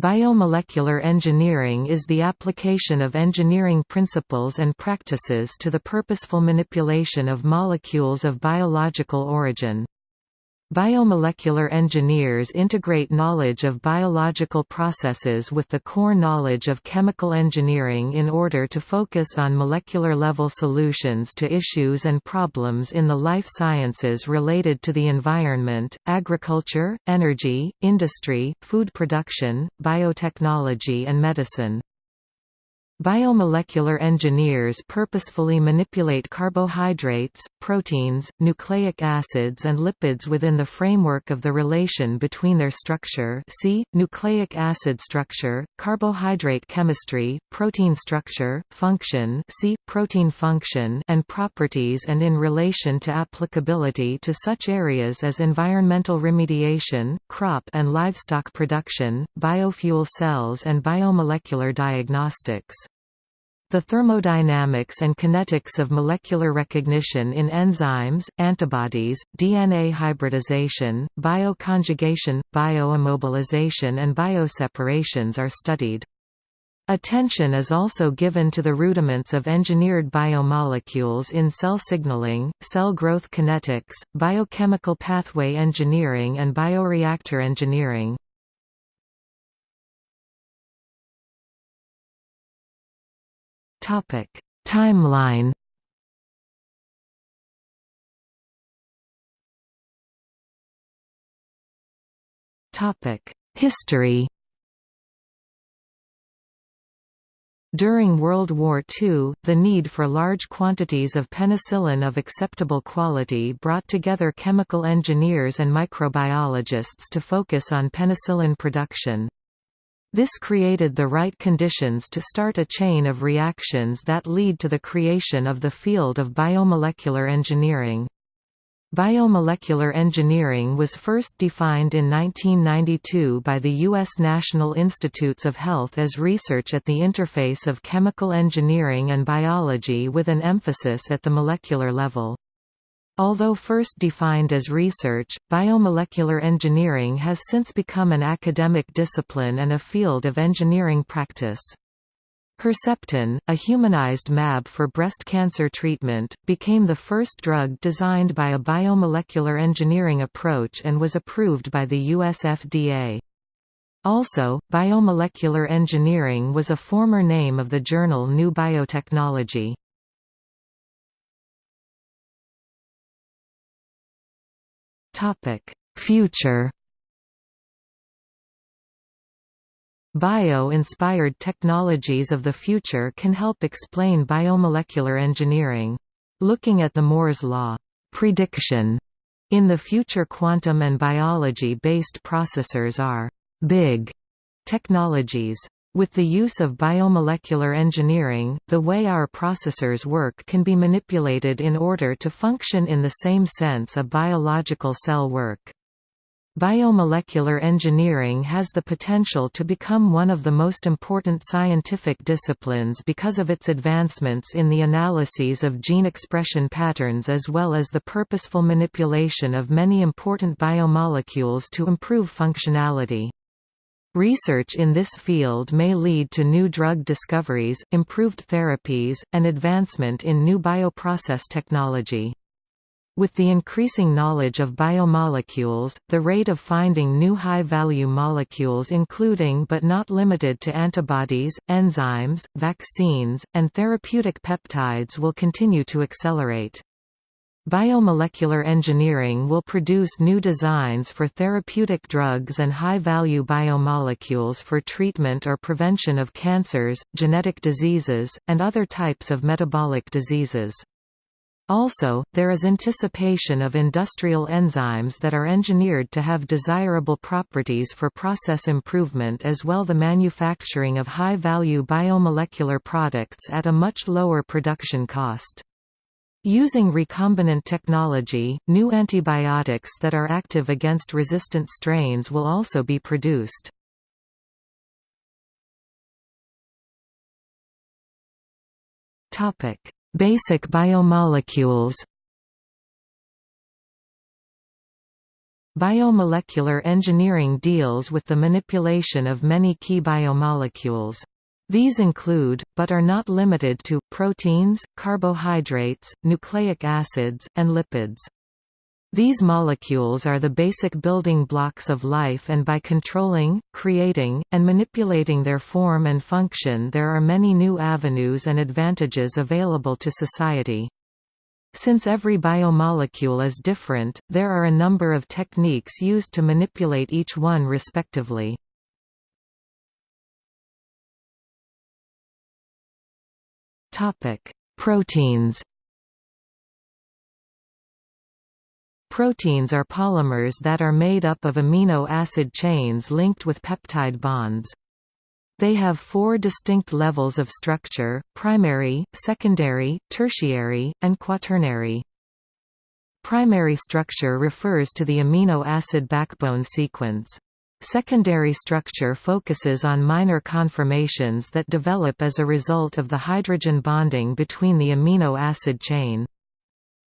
Biomolecular engineering is the application of engineering principles and practices to the purposeful manipulation of molecules of biological origin. Biomolecular engineers integrate knowledge of biological processes with the core knowledge of chemical engineering in order to focus on molecular-level solutions to issues and problems in the life sciences related to the environment, agriculture, energy, industry, food production, biotechnology and medicine. Biomolecular engineers purposefully manipulate carbohydrates, proteins, nucleic acids and lipids within the framework of the relation between their structure see, nucleic acid structure, carbohydrate chemistry, protein structure, function see, protein function and properties and in relation to applicability to such areas as environmental remediation, crop and livestock production, biofuel cells and biomolecular diagnostics. The thermodynamics and kinetics of molecular recognition in enzymes, antibodies, DNA hybridization, bioconjugation, bioimmobilization and bioseparations are studied. Attention is also given to the rudiments of engineered biomolecules in cell signaling, cell growth kinetics, biochemical pathway engineering and bioreactor engineering. Topic: Timeline. Topic: History. During World War II, the need for large quantities of penicillin of acceptable quality brought together chemical engineers and microbiologists to focus on penicillin production. This created the right conditions to start a chain of reactions that lead to the creation of the field of biomolecular engineering. Biomolecular engineering was first defined in 1992 by the U.S. National Institutes of Health as research at the interface of chemical engineering and biology with an emphasis at the molecular level. Although first defined as research, biomolecular engineering has since become an academic discipline and a field of engineering practice. Herceptin, a humanized mAb for breast cancer treatment, became the first drug designed by a biomolecular engineering approach and was approved by the US FDA. Also, biomolecular engineering was a former name of the journal New Biotechnology. Future. Bio-inspired technologies of the future can help explain biomolecular engineering. Looking at the Moore's law, prediction in the future quantum and biology-based processors are big technologies. With the use of biomolecular engineering, the way our processors work can be manipulated in order to function in the same sense a biological cell work. Biomolecular engineering has the potential to become one of the most important scientific disciplines because of its advancements in the analyses of gene expression patterns as well as the purposeful manipulation of many important biomolecules to improve functionality. Research in this field may lead to new drug discoveries, improved therapies, and advancement in new bioprocess technology. With the increasing knowledge of biomolecules, the rate of finding new high-value molecules including but not limited to antibodies, enzymes, vaccines, and therapeutic peptides will continue to accelerate. Biomolecular engineering will produce new designs for therapeutic drugs and high-value biomolecules for treatment or prevention of cancers, genetic diseases, and other types of metabolic diseases. Also, there is anticipation of industrial enzymes that are engineered to have desirable properties for process improvement as well the manufacturing of high-value biomolecular products at a much lower production cost. Using recombinant technology, new antibiotics that are active against resistant strains will also be produced. Basic biomolecules Biomolecular engineering deals with the manipulation of many key biomolecules. These include, but are not limited to, proteins, carbohydrates, nucleic acids, and lipids. These molecules are the basic building blocks of life and by controlling, creating, and manipulating their form and function there are many new avenues and advantages available to society. Since every biomolecule is different, there are a number of techniques used to manipulate each one respectively. Proteins Proteins are polymers that are made up of amino acid chains linked with peptide bonds. They have four distinct levels of structure, primary, secondary, tertiary, and quaternary. Primary structure refers to the amino acid backbone sequence. Secondary structure focuses on minor conformations that develop as a result of the hydrogen bonding between the amino acid chain.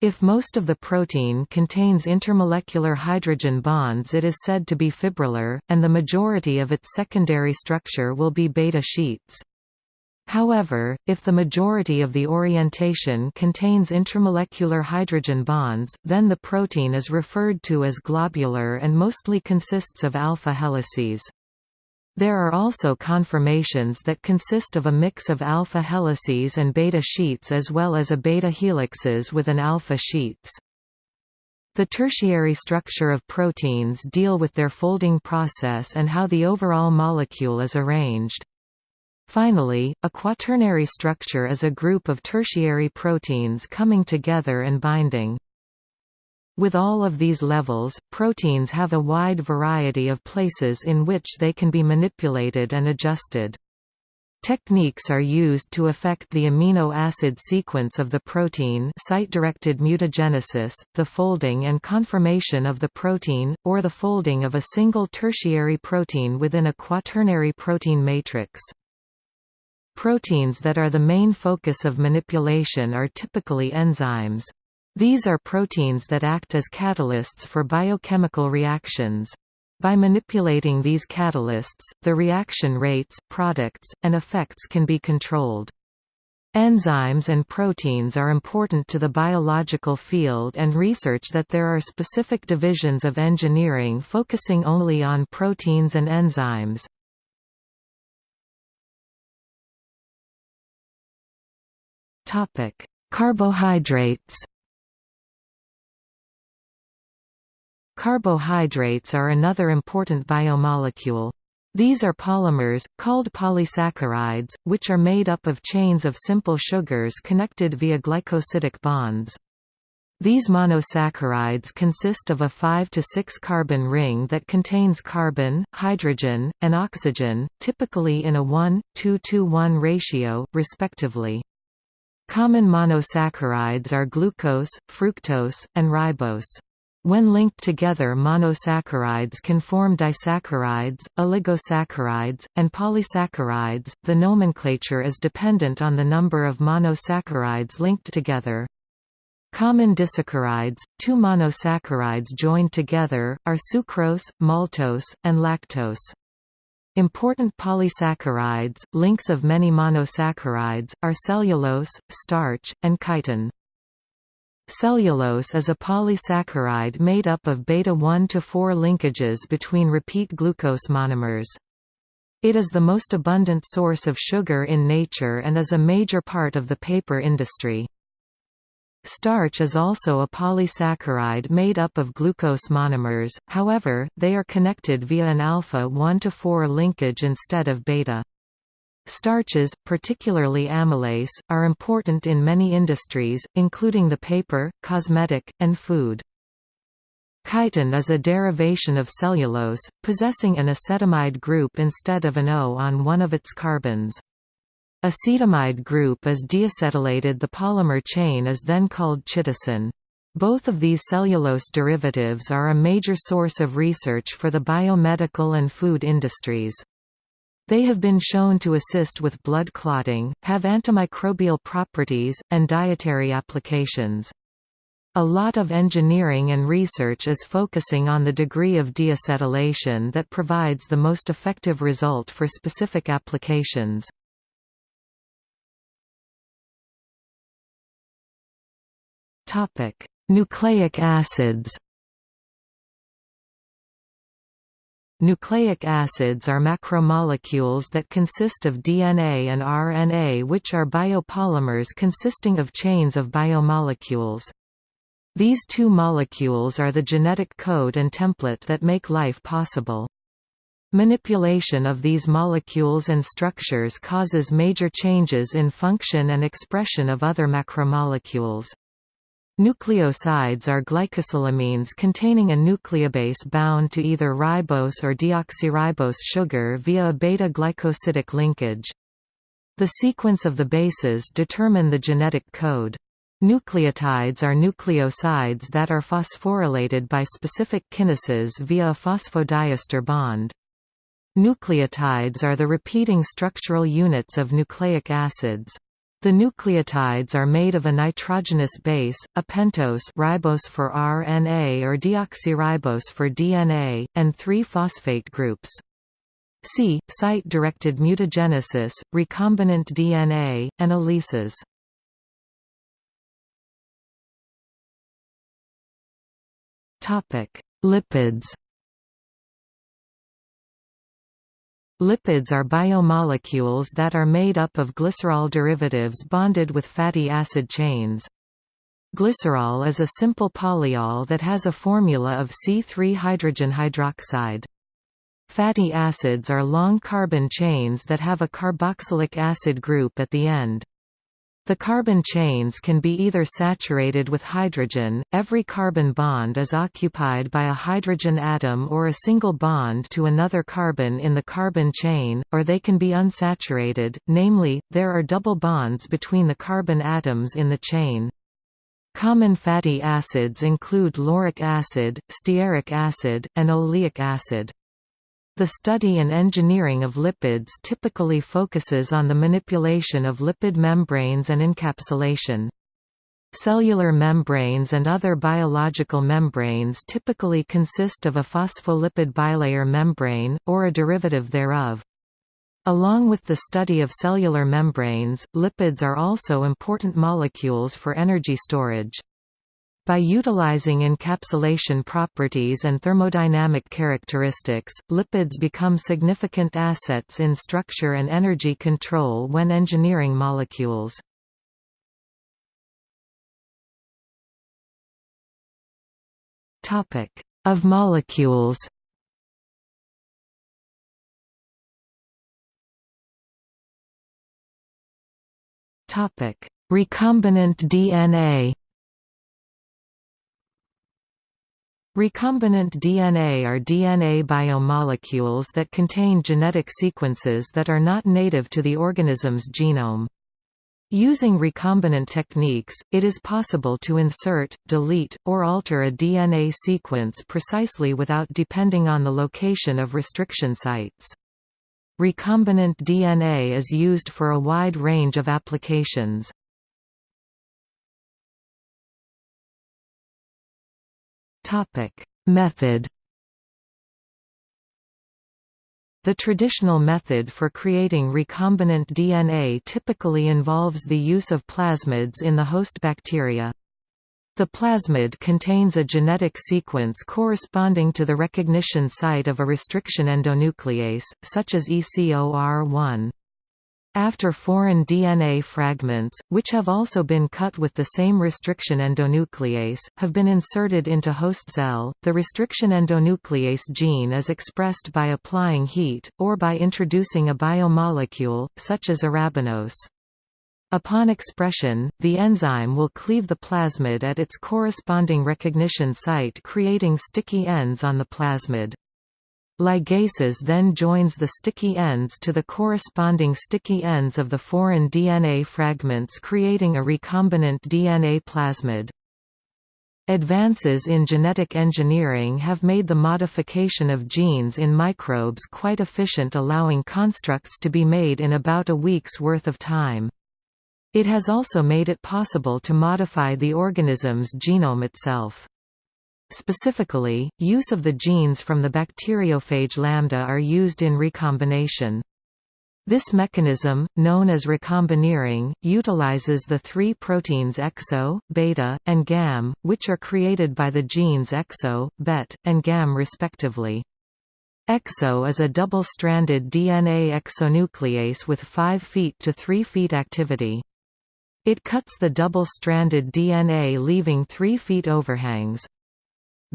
If most of the protein contains intermolecular hydrogen bonds it is said to be fibrillar, and the majority of its secondary structure will be beta sheets. However, if the majority of the orientation contains intramolecular hydrogen bonds, then the protein is referred to as globular and mostly consists of alpha helices. There are also conformations that consist of a mix of alpha helices and beta sheets as well as a beta helixes with an alpha sheets. The tertiary structure of proteins deal with their folding process and how the overall molecule is arranged. Finally, a quaternary structure is a group of tertiary proteins coming together and binding. With all of these levels, proteins have a wide variety of places in which they can be manipulated and adjusted. Techniques are used to affect the amino acid sequence of the protein site-directed mutagenesis, the folding and conformation of the protein, or the folding of a single tertiary protein within a quaternary protein matrix. Proteins that are the main focus of manipulation are typically enzymes. These are proteins that act as catalysts for biochemical reactions. By manipulating these catalysts, the reaction rates, products, and effects can be controlled. Enzymes and proteins are important to the biological field and research that there are specific divisions of engineering focusing only on proteins and enzymes. Carbohydrates Carbohydrates are another important biomolecule. These are polymers, called polysaccharides, which are made up of chains of simple sugars connected via glycosidic bonds. These monosaccharides consist of a 5 to 6 carbon ring that contains carbon, hydrogen, and oxygen, typically in a 1-2-to-1 ratio, respectively. Common monosaccharides are glucose, fructose, and ribose. When linked together monosaccharides can form disaccharides, oligosaccharides, and polysaccharides. The nomenclature is dependent on the number of monosaccharides linked together. Common disaccharides, two monosaccharides joined together, are sucrose, maltose, and lactose. Important polysaccharides, links of many monosaccharides, are cellulose, starch, and chitin. Cellulose is a polysaccharide made up of beta-1 to 4 linkages between repeat glucose monomers. It is the most abundant source of sugar in nature and is a major part of the paper industry. Starch is also a polysaccharide made up of glucose monomers, however, they are connected via an alpha 1 to 4 linkage instead of beta. Starches, particularly amylase, are important in many industries, including the paper, cosmetic, and food. Chitin is a derivation of cellulose, possessing an acetamide group instead of an O on one of its carbons. Acetamide group is deacetylated the polymer chain is then called chitosan. Both of these cellulose derivatives are a major source of research for the biomedical and food industries. They have been shown to assist with blood clotting, have antimicrobial properties, and dietary applications. A lot of engineering and research is focusing on the degree of deacetylation that provides the most effective result for specific applications. Nucleic acids Nucleic acids are macromolecules that consist of DNA and RNA which are biopolymers consisting of chains of biomolecules. These two molecules are the genetic code and template that make life possible. Manipulation of these molecules and structures causes major changes in function and expression of other macromolecules. Nucleosides are glycosylamines containing a nucleobase bound to either ribose or deoxyribose sugar via a beta-glycosidic linkage. The sequence of the bases determine the genetic code. Nucleotides are nucleosides that are phosphorylated by specific kinases via a phosphodiester bond. Nucleotides are the repeating structural units of nucleic acids. The nucleotides are made of a nitrogenous base, a pentose ribose for RNA or deoxyribose for DNA, and three phosphate groups. C. Site-directed mutagenesis, recombinant DNA, and ELISAs. Lipids Lipids are biomolecules that are made up of glycerol derivatives bonded with fatty acid chains. Glycerol is a simple polyol that has a formula of C3 hydrogen hydroxide. Fatty acids are long carbon chains that have a carboxylic acid group at the end. The carbon chains can be either saturated with hydrogen, every carbon bond is occupied by a hydrogen atom or a single bond to another carbon in the carbon chain, or they can be unsaturated, namely, there are double bonds between the carbon atoms in the chain. Common fatty acids include lauric acid, stearic acid, and oleic acid. The study and engineering of lipids typically focuses on the manipulation of lipid membranes and encapsulation. Cellular membranes and other biological membranes typically consist of a phospholipid bilayer membrane, or a derivative thereof. Along with the study of cellular membranes, lipids are also important molecules for energy storage. By utilizing encapsulation properties and thermodynamic characteristics, lipids become significant assets in structure and energy control when engineering molecules. Of molecules Topic Recombinant DNA Recombinant DNA are DNA biomolecules that contain genetic sequences that are not native to the organism's genome. Using recombinant techniques, it is possible to insert, delete, or alter a DNA sequence precisely without depending on the location of restriction sites. Recombinant DNA is used for a wide range of applications. Topic: Method The traditional method for creating recombinant DNA typically involves the use of plasmids in the host bacteria. The plasmid contains a genetic sequence corresponding to the recognition site of a restriction endonuclease, such as ECOR1. After foreign DNA fragments, which have also been cut with the same restriction endonuclease, have been inserted into host cell, the restriction endonuclease gene is expressed by applying heat, or by introducing a biomolecule, such as arabinose. Upon expression, the enzyme will cleave the plasmid at its corresponding recognition site creating sticky ends on the plasmid. Ligases then joins the sticky ends to the corresponding sticky ends of the foreign DNA fragments creating a recombinant DNA plasmid. Advances in genetic engineering have made the modification of genes in microbes quite efficient allowing constructs to be made in about a week's worth of time. It has also made it possible to modify the organism's genome itself. Specifically, use of the genes from the bacteriophage lambda are used in recombination. This mechanism, known as recombinering, utilizes the three proteins exo, beta, and gam, which are created by the genes exo, bet, and gam respectively. EXO is a double-stranded DNA exonuclease with 5 feet to 3 feet activity. It cuts the double-stranded DNA leaving 3 feet overhangs.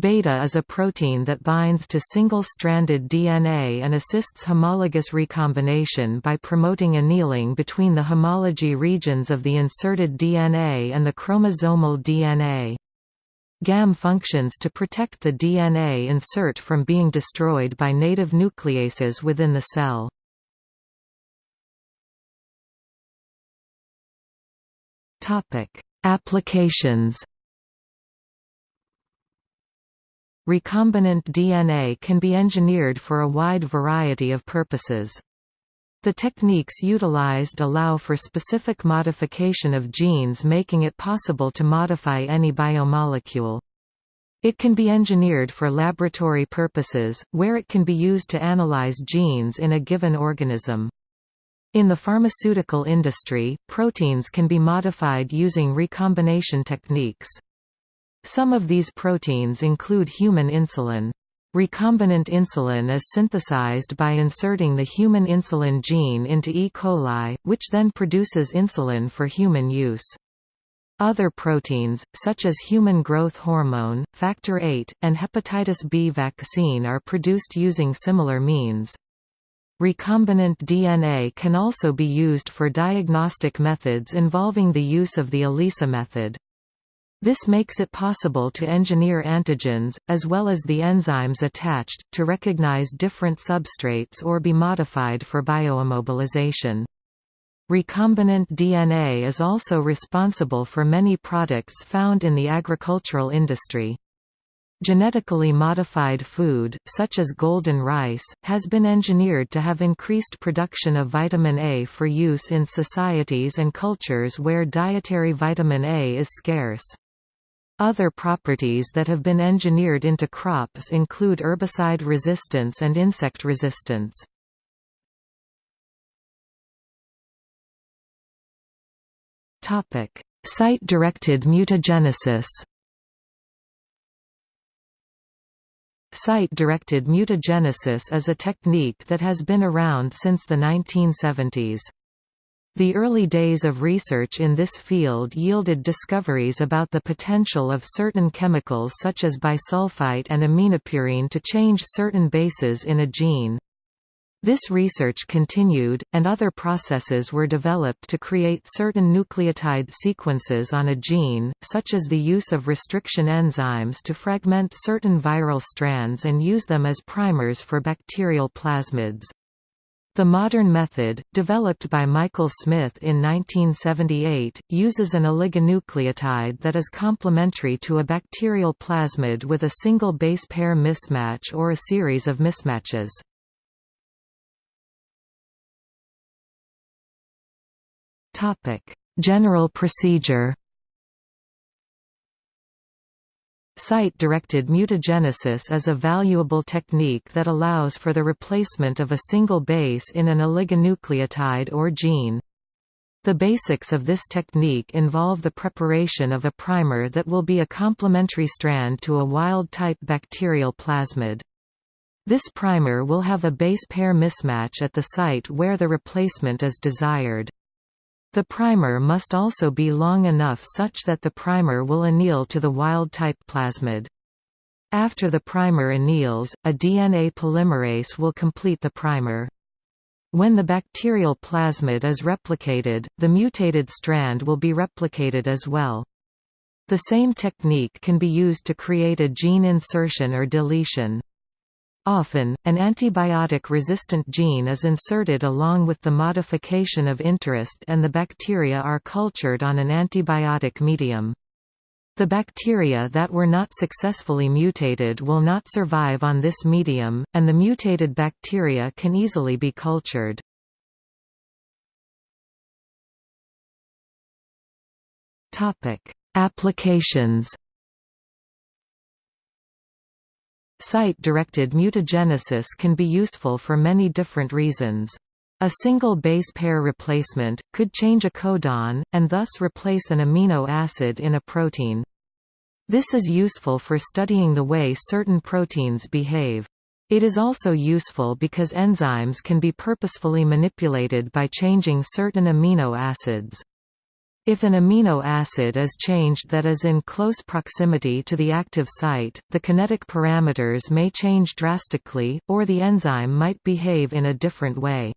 Beta is a protein that binds to single-stranded DNA and assists homologous recombination by promoting annealing between the homology regions of the inserted DNA and the chromosomal DNA. GAM functions to protect the DNA insert from being destroyed by native nucleases within the cell. Applications Recombinant DNA can be engineered for a wide variety of purposes. The techniques utilized allow for specific modification of genes making it possible to modify any biomolecule. It can be engineered for laboratory purposes, where it can be used to analyze genes in a given organism. In the pharmaceutical industry, proteins can be modified using recombination techniques. Some of these proteins include human insulin. Recombinant insulin is synthesized by inserting the human insulin gene into E. coli, which then produces insulin for human use. Other proteins, such as human growth hormone, factor VIII, and hepatitis B vaccine are produced using similar means. Recombinant DNA can also be used for diagnostic methods involving the use of the ELISA method. This makes it possible to engineer antigens, as well as the enzymes attached, to recognize different substrates or be modified for bioimmobilization. Recombinant DNA is also responsible for many products found in the agricultural industry. Genetically modified food, such as golden rice, has been engineered to have increased production of vitamin A for use in societies and cultures where dietary vitamin A is scarce. Other properties that have been engineered into crops include herbicide resistance and insect resistance. Site-directed mutagenesis Site-directed mutagenesis is a technique that has been around since the 1970s. The early days of research in this field yielded discoveries about the potential of certain chemicals such as bisulfite and aminopurine to change certain bases in a gene. This research continued, and other processes were developed to create certain nucleotide sequences on a gene, such as the use of restriction enzymes to fragment certain viral strands and use them as primers for bacterial plasmids. The modern method, developed by Michael Smith in 1978, uses an oligonucleotide that is complementary to a bacterial plasmid with a single base pair mismatch or a series of mismatches. General procedure Site-directed mutagenesis is a valuable technique that allows for the replacement of a single base in an oligonucleotide or gene. The basics of this technique involve the preparation of a primer that will be a complementary strand to a wild-type bacterial plasmid. This primer will have a base pair mismatch at the site where the replacement is desired. The primer must also be long enough such that the primer will anneal to the wild-type plasmid. After the primer anneals, a DNA polymerase will complete the primer. When the bacterial plasmid is replicated, the mutated strand will be replicated as well. The same technique can be used to create a gene insertion or deletion. Often, an antibiotic-resistant gene is inserted along with the modification of interest and the bacteria are cultured on an antibiotic medium. The bacteria that were not successfully mutated will not survive on this medium, and the mutated bacteria can easily be cultured. Applications Site-directed mutagenesis can be useful for many different reasons. A single base pair replacement, could change a codon, and thus replace an amino acid in a protein. This is useful for studying the way certain proteins behave. It is also useful because enzymes can be purposefully manipulated by changing certain amino acids. If an amino acid is changed that is in close proximity to the active site, the kinetic parameters may change drastically, or the enzyme might behave in a different way.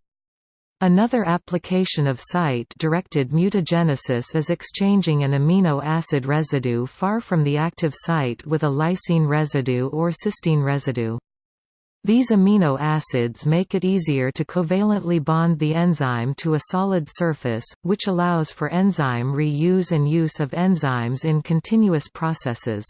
Another application of site-directed mutagenesis is exchanging an amino acid residue far from the active site with a lysine residue or cysteine residue. These amino acids make it easier to covalently bond the enzyme to a solid surface, which allows for enzyme reuse and use of enzymes in continuous processes.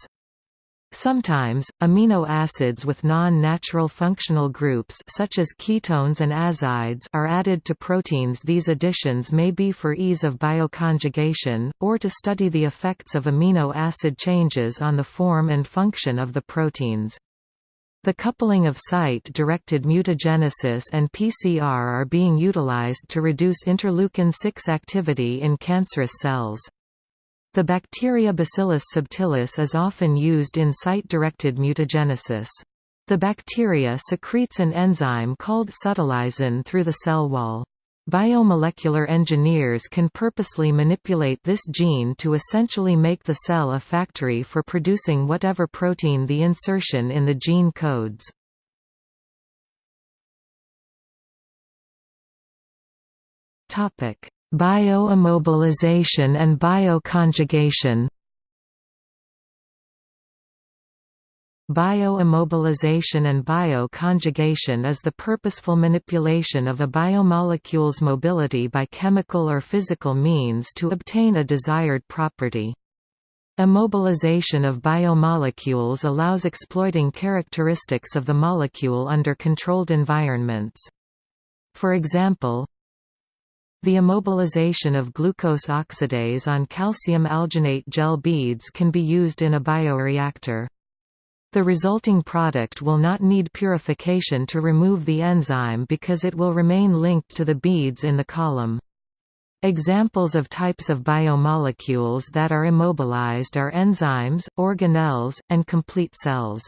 Sometimes, amino acids with non-natural functional groups such as ketones and azides are added to proteins these additions may be for ease of bioconjugation, or to study the effects of amino acid changes on the form and function of the proteins. The coupling of site-directed mutagenesis and PCR are being utilized to reduce interleukin-6 activity in cancerous cells. The bacteria Bacillus subtilis is often used in site-directed mutagenesis. The bacteria secretes an enzyme called subtilisin through the cell wall. Biomolecular engineers can purposely manipulate this gene to essentially make the cell a factory for producing whatever protein the insertion in the gene codes. Bioimmobilization and bioconjugation Bioimmobilization and bioconjugation is the purposeful manipulation of a biomolecule's mobility by chemical or physical means to obtain a desired property. Immobilization of biomolecules allows exploiting characteristics of the molecule under controlled environments. For example, the immobilization of glucose oxidase on calcium alginate gel beads can be used in a bioreactor. The resulting product will not need purification to remove the enzyme because it will remain linked to the beads in the column. Examples of types of biomolecules that are immobilized are enzymes, organelles, and complete cells.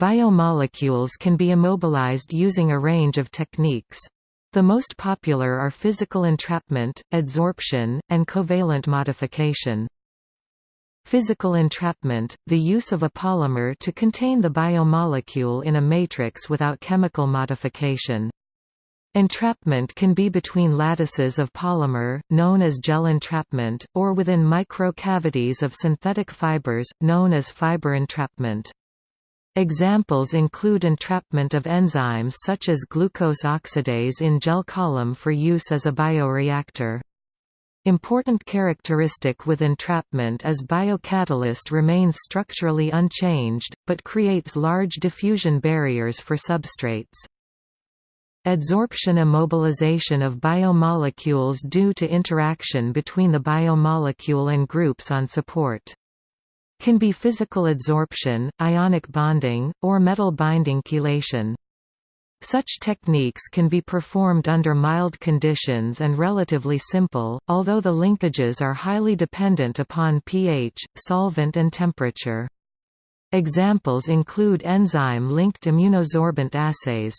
Biomolecules can be immobilized using a range of techniques. The most popular are physical entrapment, adsorption, and covalent modification. Physical entrapment, the use of a polymer to contain the biomolecule in a matrix without chemical modification. Entrapment can be between lattices of polymer, known as gel entrapment, or within microcavities of synthetic fibers, known as fiber entrapment. Examples include entrapment of enzymes such as glucose oxidase in gel column for use as a bioreactor. Important characteristic with entrapment is biocatalyst remains structurally unchanged, but creates large diffusion barriers for substrates. Adsorption immobilization of biomolecules due to interaction between the biomolecule and groups on support. Can be physical adsorption, ionic bonding, or metal binding chelation. Such techniques can be performed under mild conditions and relatively simple, although the linkages are highly dependent upon pH, solvent and temperature. Examples include enzyme-linked immunosorbent assays.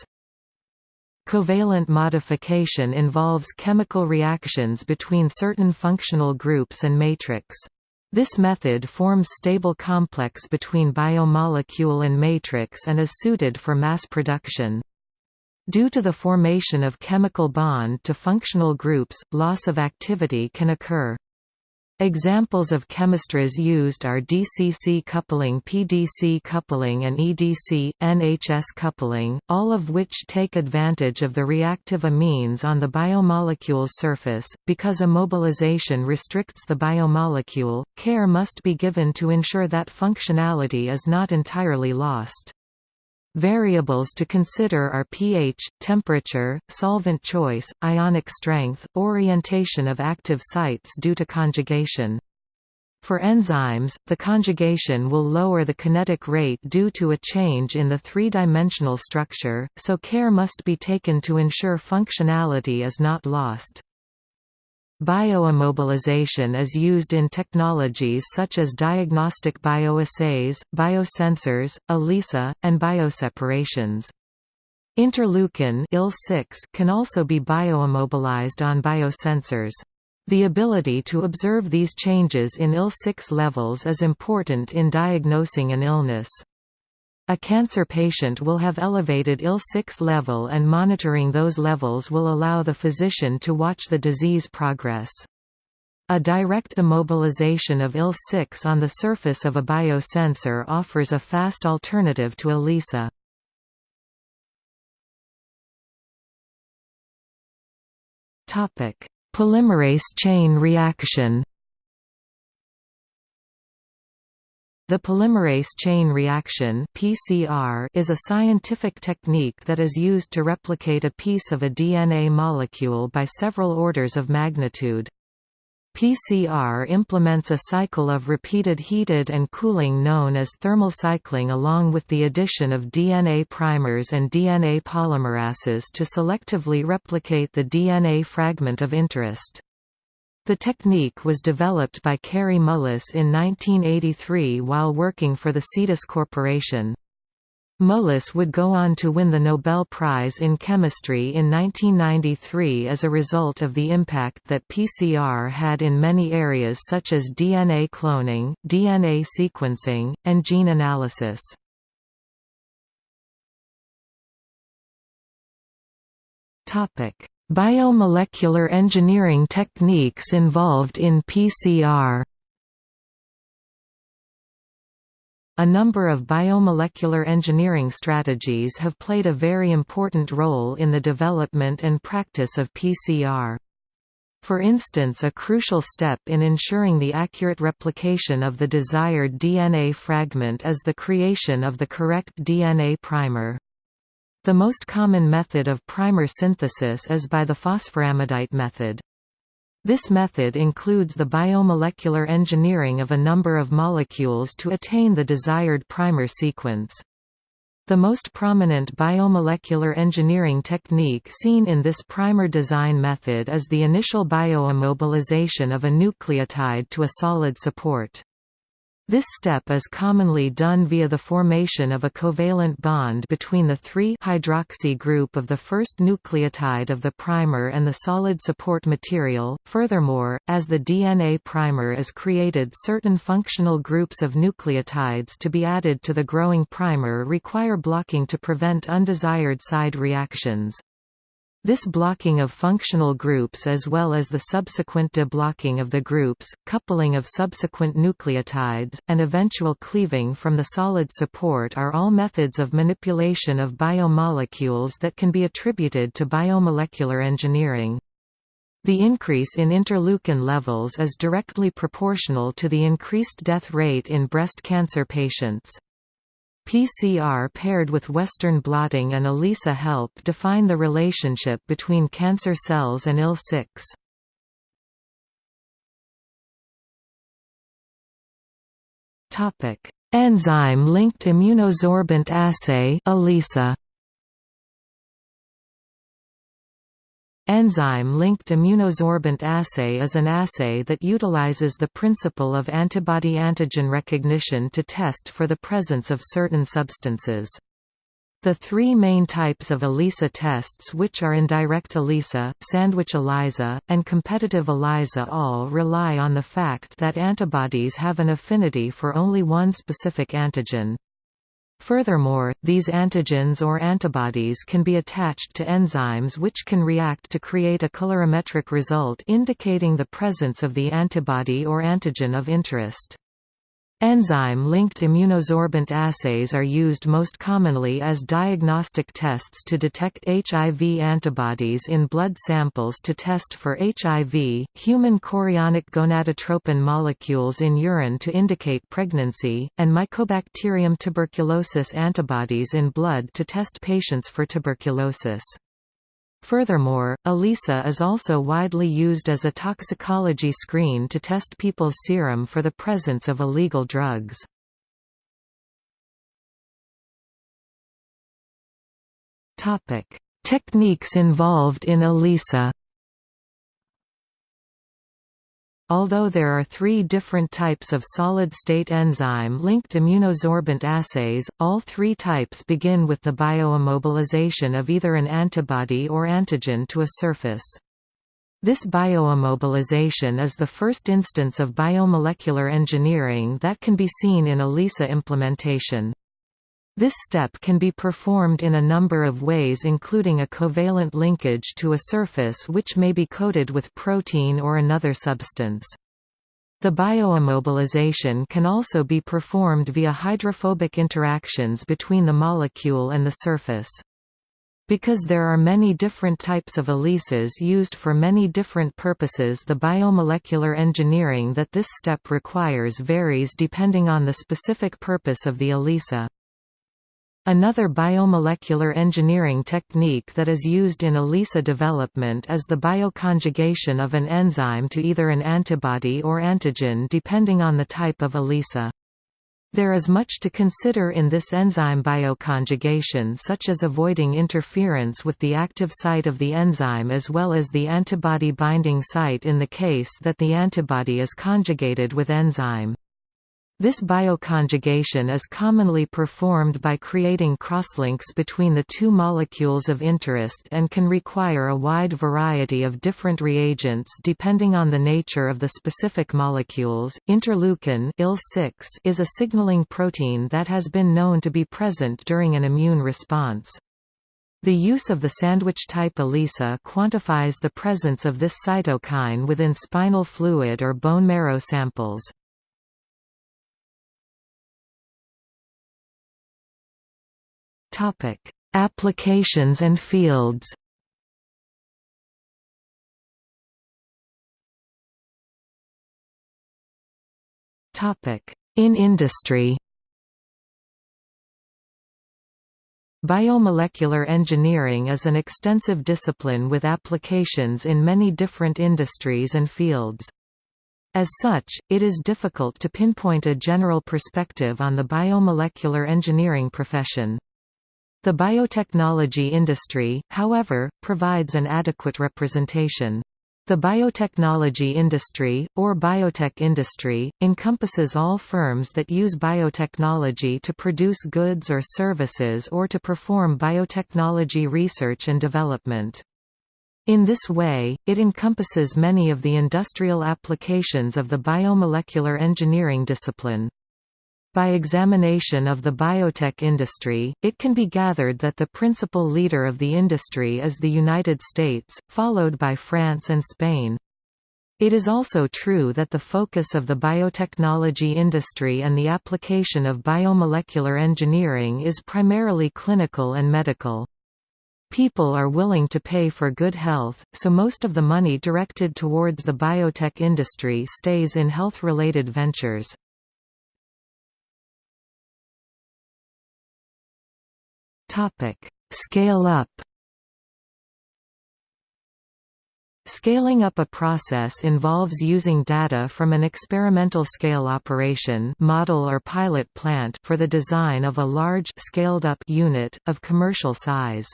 Covalent modification involves chemical reactions between certain functional groups and matrix. This method forms stable complex between biomolecule and matrix and is suited for mass production. Due to the formation of chemical bond to functional groups, loss of activity can occur. Examples of chemistries used are DCC coupling PDC coupling and EDC, NHS coupling, all of which take advantage of the reactive amines on the biomolecule's surface. Because immobilization restricts the biomolecule, care must be given to ensure that functionality is not entirely lost. Variables to consider are pH, temperature, solvent choice, ionic strength, orientation of active sites due to conjugation. For enzymes, the conjugation will lower the kinetic rate due to a change in the three-dimensional structure, so care must be taken to ensure functionality is not lost. Bioimmobilization is used in technologies such as diagnostic bioassays, biosensors, ELISA, and bioseparations. Interleukin IL-6 can also be bioimmobilized on biosensors. The ability to observe these changes in IL-6 levels is important in diagnosing an illness. A cancer patient will have elevated IL-6 level and monitoring those levels will allow the physician to watch the disease progress. A direct immobilization of IL-6 on the surface of a biosensor offers a fast alternative to ELISA. Polymerase chain reaction The polymerase chain reaction (PCR) is a scientific technique that is used to replicate a piece of a DNA molecule by several orders of magnitude. PCR implements a cycle of repeated heated and cooling known as thermal cycling along with the addition of DNA primers and DNA polymerases to selectively replicate the DNA fragment of interest. The technique was developed by Carrie Mullis in 1983 while working for the Cedis Corporation. Mullis would go on to win the Nobel Prize in Chemistry in 1993 as a result of the impact that PCR had in many areas such as DNA cloning, DNA sequencing, and gene analysis. Biomolecular engineering techniques involved in PCR A number of biomolecular engineering strategies have played a very important role in the development and practice of PCR. For instance a crucial step in ensuring the accurate replication of the desired DNA fragment is the creation of the correct DNA primer. The most common method of primer synthesis is by the phosphoramidite method. This method includes the biomolecular engineering of a number of molecules to attain the desired primer sequence. The most prominent biomolecular engineering technique seen in this primer design method is the initial bioimmobilization of a nucleotide to a solid support. This step is commonly done via the formation of a covalent bond between the 3-hydroxy group of the first nucleotide of the primer and the solid support material. Furthermore, as the DNA primer is created certain functional groups of nucleotides to be added to the growing primer require blocking to prevent undesired side reactions. This blocking of functional groups as well as the subsequent deblocking of the groups, coupling of subsequent nucleotides, and eventual cleaving from the solid support are all methods of manipulation of biomolecules that can be attributed to biomolecular engineering. The increase in interleukin levels is directly proportional to the increased death rate in breast cancer patients. PCR paired with Western blotting and ELISA help define the relationship between cancer cells and IL-6. Enzyme-linked immunosorbent assay ELISA Enzyme-linked immunosorbent assay is an assay that utilizes the principle of antibody-antigen recognition to test for the presence of certain substances. The three main types of ELISA tests which are indirect ELISA, sandwich ELISA, and competitive ELISA all rely on the fact that antibodies have an affinity for only one specific antigen. Furthermore, these antigens or antibodies can be attached to enzymes which can react to create a colorimetric result indicating the presence of the antibody or antigen of interest. Enzyme-linked immunosorbent assays are used most commonly as diagnostic tests to detect HIV antibodies in blood samples to test for HIV, human chorionic gonadotropin molecules in urine to indicate pregnancy, and Mycobacterium tuberculosis antibodies in blood to test patients for tuberculosis. Furthermore, ELISA is also widely used as a toxicology screen to test people's serum for the presence of illegal drugs. Topic: Techniques involved in ELISA Although there are three different types of solid-state enzyme-linked immunosorbent assays, all three types begin with the bioimmobilization of either an antibody or antigen to a surface. This bioimmobilization is the first instance of biomolecular engineering that can be seen in ELISA implementation. This step can be performed in a number of ways including a covalent linkage to a surface which may be coated with protein or another substance. The bioimmobilization can also be performed via hydrophobic interactions between the molecule and the surface. Because there are many different types of ELISAs used for many different purposes the biomolecular engineering that this step requires varies depending on the specific purpose of the ELISA. Another biomolecular engineering technique that is used in ELISA development is the bioconjugation of an enzyme to either an antibody or antigen depending on the type of ELISA. There is much to consider in this enzyme bioconjugation such as avoiding interference with the active site of the enzyme as well as the antibody binding site in the case that the antibody is conjugated with enzyme. This bioconjugation is commonly performed by creating crosslinks between the two molecules of interest and can require a wide variety of different reagents depending on the nature of the specific molecules. Interleukin IL-6 is a signaling protein that has been known to be present during an immune response. The use of the sandwich-type ELISA quantifies the presence of this cytokine within spinal fluid or bone marrow samples. Topic: Applications and fields. Topic: In industry. Biomolecular engineering is an extensive discipline with applications in many different industries and fields. As such, it is difficult to pinpoint a general perspective on the biomolecular engineering profession. The biotechnology industry, however, provides an adequate representation. The biotechnology industry, or biotech industry, encompasses all firms that use biotechnology to produce goods or services or to perform biotechnology research and development. In this way, it encompasses many of the industrial applications of the biomolecular engineering discipline. By examination of the biotech industry, it can be gathered that the principal leader of the industry is the United States, followed by France and Spain. It is also true that the focus of the biotechnology industry and the application of biomolecular engineering is primarily clinical and medical. People are willing to pay for good health, so most of the money directed towards the biotech industry stays in health-related ventures. Scale up. Scaling up a process involves using data from an experimental scale operation model or pilot plant for the design of a large scaled-up unit, of commercial size.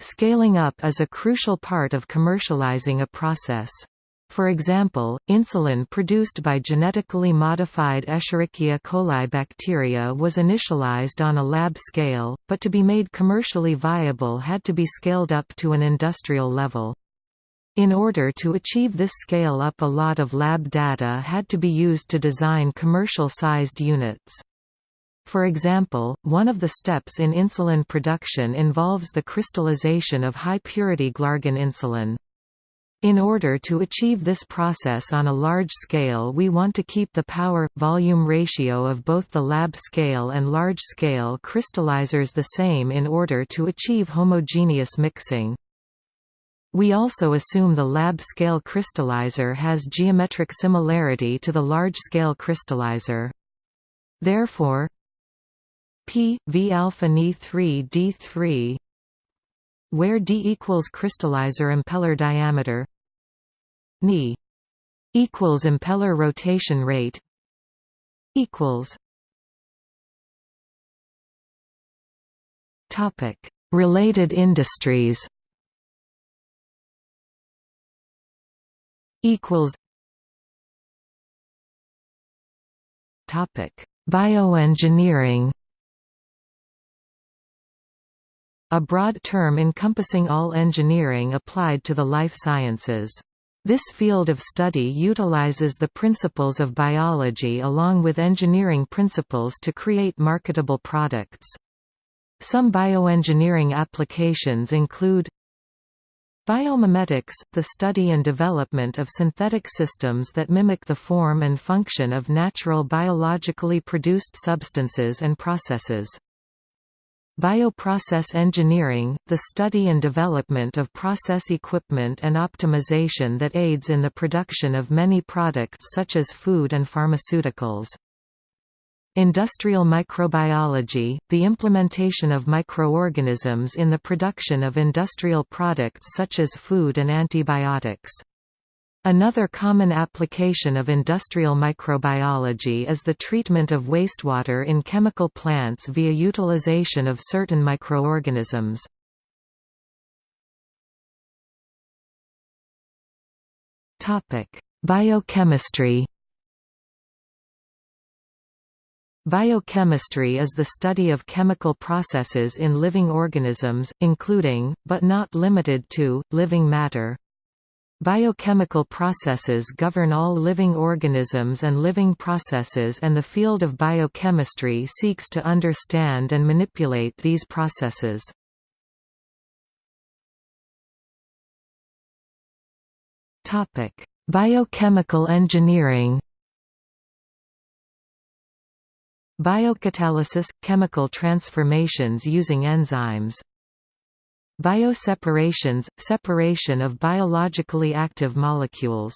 Scaling up is a crucial part of commercializing a process. For example, insulin produced by genetically modified Escherichia coli bacteria was initialized on a lab scale, but to be made commercially viable had to be scaled up to an industrial level. In order to achieve this scale up a lot of lab data had to be used to design commercial-sized units. For example, one of the steps in insulin production involves the crystallization of high-purity glargine insulin. In order to achieve this process on a large scale we want to keep the power-volume ratio of both the lab scale and large-scale crystallizers the same in order to achieve homogeneous mixing. We also assume the lab-scale crystallizer has geometric similarity to the large-scale crystallizer. Therefore, P v alpha Ni 3 D3 where d equals crystallizer impeller diameter Ni equals impeller rotation rate equals topic related industries equals topic bioengineering a broad term encompassing all engineering applied to the life sciences. This field of study utilizes the principles of biology along with engineering principles to create marketable products. Some bioengineering applications include Biomimetics, the study and development of synthetic systems that mimic the form and function of natural biologically produced substances and processes. Bioprocess engineering, the study and development of process equipment and optimization that aids in the production of many products such as food and pharmaceuticals. Industrial microbiology, the implementation of microorganisms in the production of industrial products such as food and antibiotics. Another common application of industrial microbiology is the treatment of wastewater in chemical plants via utilization of certain microorganisms. Biochemistry Biochemistry is the study of chemical processes in living organisms, including, but not limited to, living matter. Biochemical processes govern all living organisms and living processes and the field of biochemistry seeks to understand and manipulate these processes. Biochemical engineering Biocatalysis – chemical transformations using enzymes Bioseparations – separation of biologically active molecules.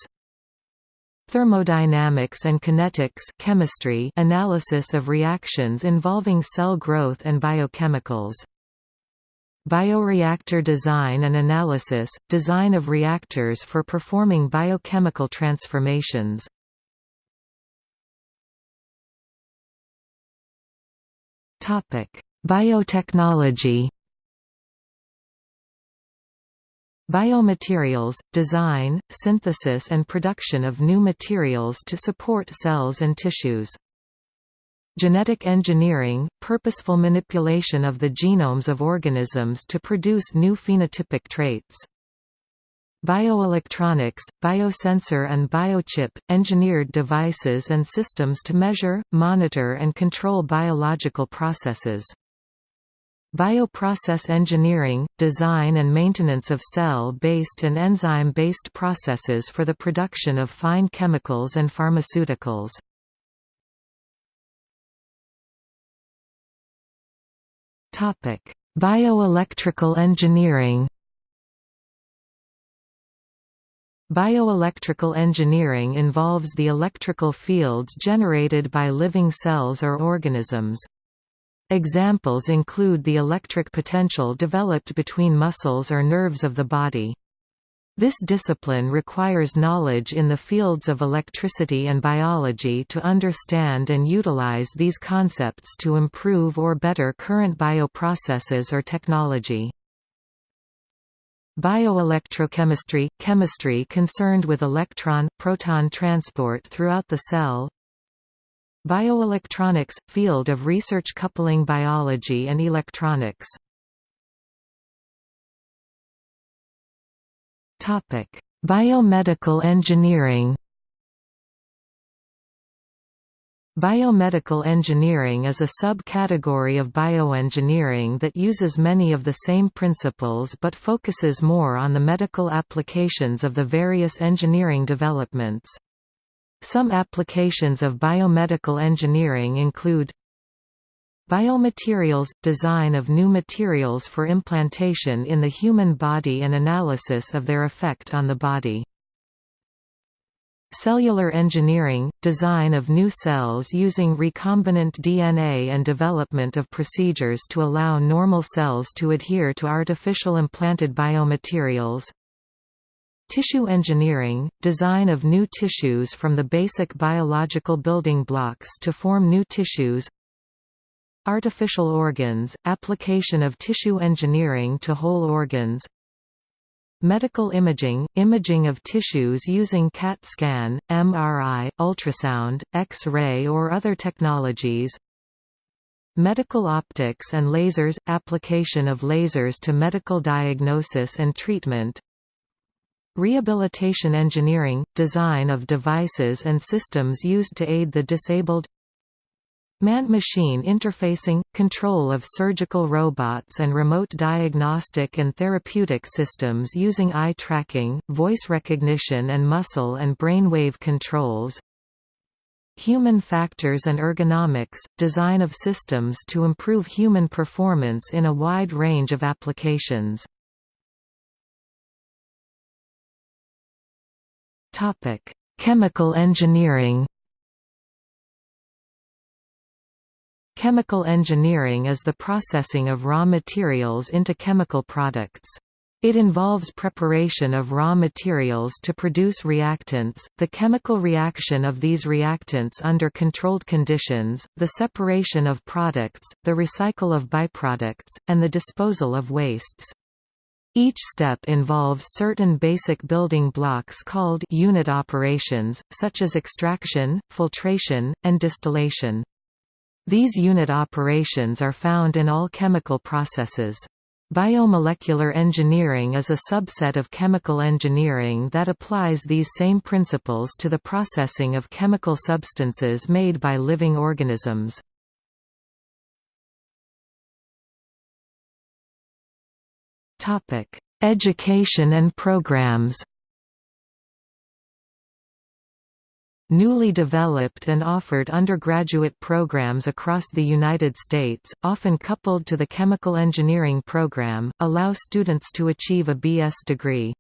Thermodynamics and kinetics chemistry analysis of reactions involving cell growth and biochemicals. Bioreactor design and analysis – design of reactors for performing biochemical transformations. Biotechnology Biomaterials – design, synthesis and production of new materials to support cells and tissues. Genetic engineering – purposeful manipulation of the genomes of organisms to produce new phenotypic traits. Bioelectronics, biosensor and biochip – engineered devices and systems to measure, monitor and control biological processes. Bioprocess engineering – design and maintenance of cell-based and enzyme-based processes for the production of fine chemicals and pharmaceuticals. Bioelectrical engineering Bioelectrical engineering involves the electrical fields generated by living cells or organisms. Examples include the electric potential developed between muscles or nerves of the body. This discipline requires knowledge in the fields of electricity and biology to understand and utilize these concepts to improve or better current bioprocesses or technology. Bioelectrochemistry – chemistry concerned with electron-proton transport throughout the cell Bioelectronics – field of research coupling biology and electronics Biomedical engineering Biomedical engineering is a subcategory of bioengineering that uses many of the same principles but focuses more on the medical applications of the various engineering developments. Some applications of biomedical engineering include Biomaterials – design of new materials for implantation in the human body and analysis of their effect on the body. Cellular engineering – design of new cells using recombinant DNA and development of procedures to allow normal cells to adhere to artificial implanted biomaterials Tissue engineering – design of new tissues from the basic biological building blocks to form new tissues. Artificial organs – application of tissue engineering to whole organs. Medical imaging – imaging of tissues using CAT scan, MRI, ultrasound, X-ray or other technologies. Medical optics and lasers – application of lasers to medical diagnosis and treatment Rehabilitation engineering – design of devices and systems used to aid the disabled. Man-machine interfacing – control of surgical robots and remote diagnostic and therapeutic systems using eye tracking, voice recognition and muscle and brainwave controls. Human factors and ergonomics – design of systems to improve human performance in a wide range of applications Chemical engineering Chemical engineering is the processing of raw materials into chemical products. It involves preparation of raw materials to produce reactants, the chemical reaction of these reactants under controlled conditions, the separation of products, the recycle of byproducts, and the disposal of wastes. Each step involves certain basic building blocks called unit operations, such as extraction, filtration, and distillation. These unit operations are found in all chemical processes. Biomolecular engineering is a subset of chemical engineering that applies these same principles to the processing of chemical substances made by living organisms. Education and programs Newly developed and offered undergraduate programs across the United States, often coupled to the chemical engineering program, allow students to achieve a BS degree.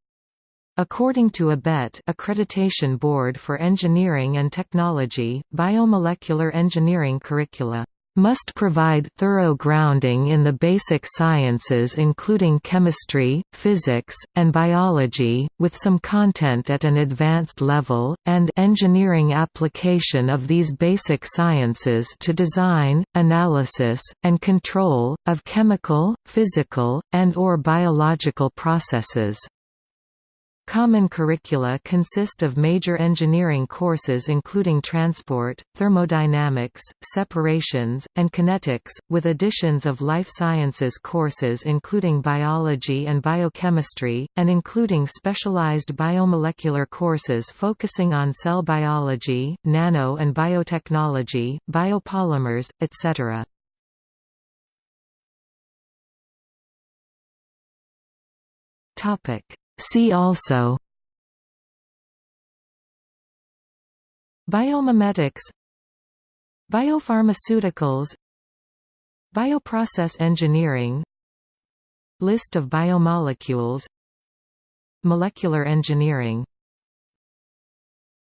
According to ABET Accreditation Board for Engineering and Technology, biomolecular engineering curricula must provide thorough grounding in the basic sciences including chemistry, physics, and biology, with some content at an advanced level, and engineering application of these basic sciences to design, analysis, and control, of chemical, physical, and or biological processes. Common curricula consist of major engineering courses including transport, thermodynamics, separations, and kinetics, with additions of life sciences courses including biology and biochemistry, and including specialized biomolecular courses focusing on cell biology, nano and biotechnology, biopolymers, etc. Topic See also Biomimetics Biopharmaceuticals Bioprocess engineering List of biomolecules Molecular engineering